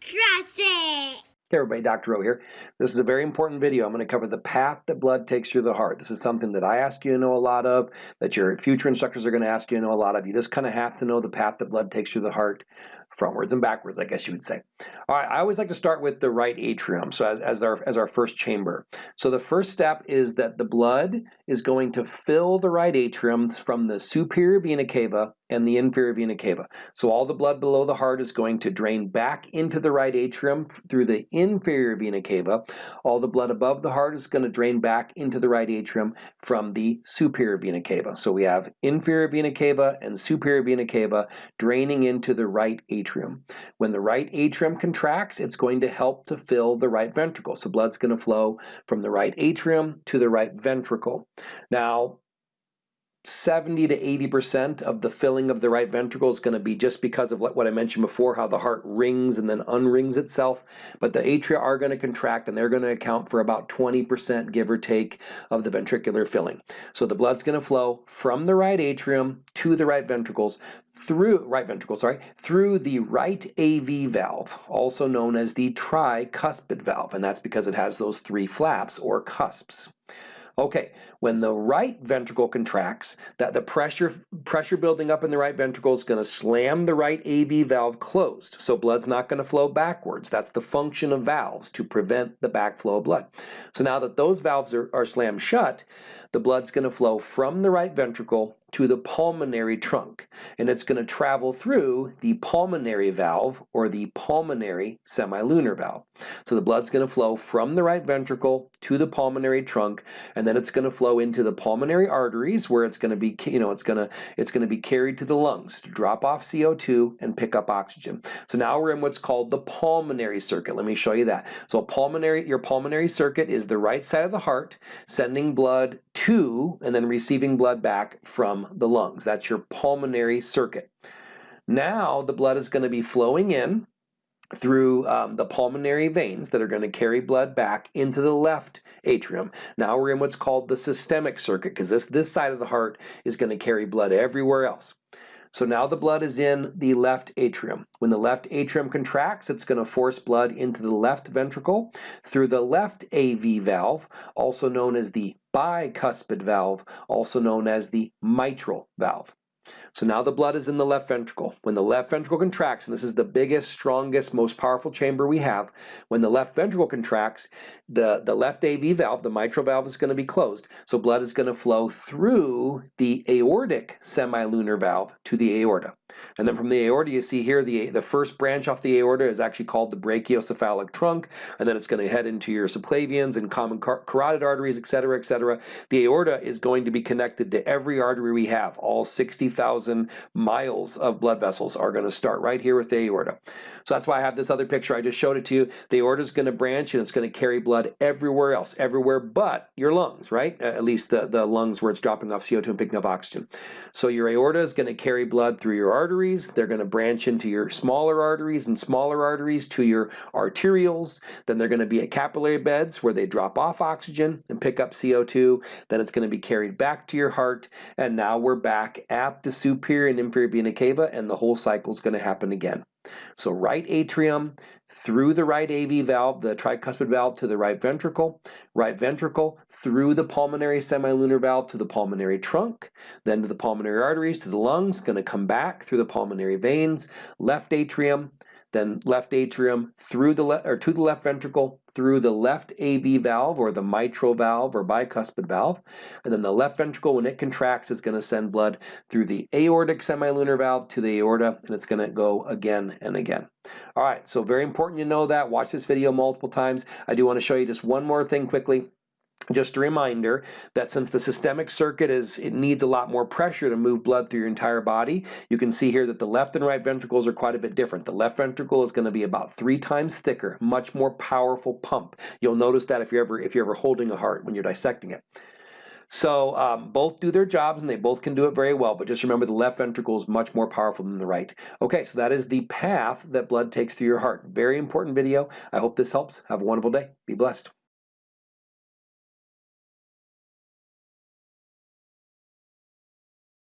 Trust it! Hey everybody, Dr. O here. This is a very important video. I'm going to cover the path that blood takes through the heart. This is something that I ask you to know a lot of, that your future instructors are going to ask you to know a lot of. You just kind of have to know the path that blood takes through the heart frontwards and backwards, I guess you would say. All right, I always like to start with the right atrium, so as, as, our, as our first chamber. So the first step is that the blood is going to fill the right atrium from the superior vena cava and the inferior vena cava. So all the blood below the heart is going to drain back into the right atrium through the inferior vena cava. All the blood above the heart is going to drain back into the right atrium from the superior vena cava. So we have inferior vena cava and superior vena cava draining into the right atrium. When the right atrium contracts, it's going to help to fill the right ventricle. So blood's going to flow from the right atrium to the right ventricle. Now, 70 to 80% of the filling of the right ventricle is going to be just because of what I mentioned before, how the heart wrings and then unwrings itself. But the atria are going to contract and they're going to account for about 20%, give or take, of the ventricular filling. So the blood's going to flow from the right atrium to the right ventricles through right ventricle, sorry, through the right AV valve, also known as the tricuspid valve, and that's because it has those three flaps or cusps. Okay, when the right ventricle contracts, that the pressure pressure building up in the right ventricle is going to slam the right AV valve closed. So blood's not going to flow backwards. That's the function of valves to prevent the backflow of blood. So now that those valves are, are slammed shut, the blood's going to flow from the right ventricle to the pulmonary trunk. And it's going to travel through the pulmonary valve or the pulmonary semilunar valve. So the blood's going to flow from the right ventricle to the pulmonary trunk, and then it's going to flow into the pulmonary arteries where it's going to be, you know, it's going to it's going to be carried to the lungs to drop off CO2 and pick up oxygen. So now we're in what's called the pulmonary circuit. Let me show you that. So pulmonary, your pulmonary circuit is the right side of the heart sending blood to and then receiving blood back from the lungs. That's your pulmonary circuit. Now the blood is going to be flowing in through um, the pulmonary veins that are going to carry blood back into the left atrium. Now we're in what's called the systemic circuit because this, this side of the heart is going to carry blood everywhere else. So now the blood is in the left atrium. When the left atrium contracts, it's going to force blood into the left ventricle through the left AV valve, also known as the bicuspid valve, also known as the mitral valve. So now the blood is in the left ventricle. When the left ventricle contracts, and this is the biggest, strongest, most powerful chamber we have, when the left ventricle contracts, the, the left AV valve, the mitral valve, is going to be closed. So blood is going to flow through the aortic semilunar valve to the aorta. And then from the aorta, you see here the, the first branch off the aorta is actually called the brachiocephalic trunk, and then it's going to head into your subclavians and common car carotid arteries, etc., etc. The aorta is going to be connected to every artery we have. All 60,000 miles of blood vessels are going to start right here with the aorta. So that's why I have this other picture. I just showed it to you. The aorta is going to branch and it's going to carry blood everywhere else, everywhere but your lungs, right? At least the, the lungs where it's dropping off CO2 and picking up oxygen. So your aorta is going to carry blood through your arteries. They're going to branch into your smaller arteries and smaller arteries to your arterioles. Then they're going to be at capillary beds where they drop off oxygen and pick up CO2. Then it's going to be carried back to your heart. And now we're back at the superior and inferior vena cava and the whole cycle is going to happen again. So right atrium through the right AV valve, the tricuspid valve to the right ventricle, right ventricle through the pulmonary semilunar valve to the pulmonary trunk, then to the pulmonary arteries, to the lungs, going to come back through the pulmonary veins, left atrium, then left atrium through the left or to the left ventricle through the left AV valve or the mitral valve or bicuspid valve and then the left ventricle when it contracts is going to send blood through the aortic semilunar valve to the aorta and it's going to go again and again. All right so very important you know that watch this video multiple times. I do want to show you just one more thing quickly just a reminder that since the systemic circuit is, it needs a lot more pressure to move blood through your entire body, you can see here that the left and right ventricles are quite a bit different. The left ventricle is going to be about three times thicker, much more powerful pump. You'll notice that if you're ever, if you're ever holding a heart when you're dissecting it. So um, both do their jobs and they both can do it very well, but just remember the left ventricle is much more powerful than the right. Okay, so that is the path that blood takes through your heart. Very important video. I hope this helps. Have a wonderful day. Be blessed.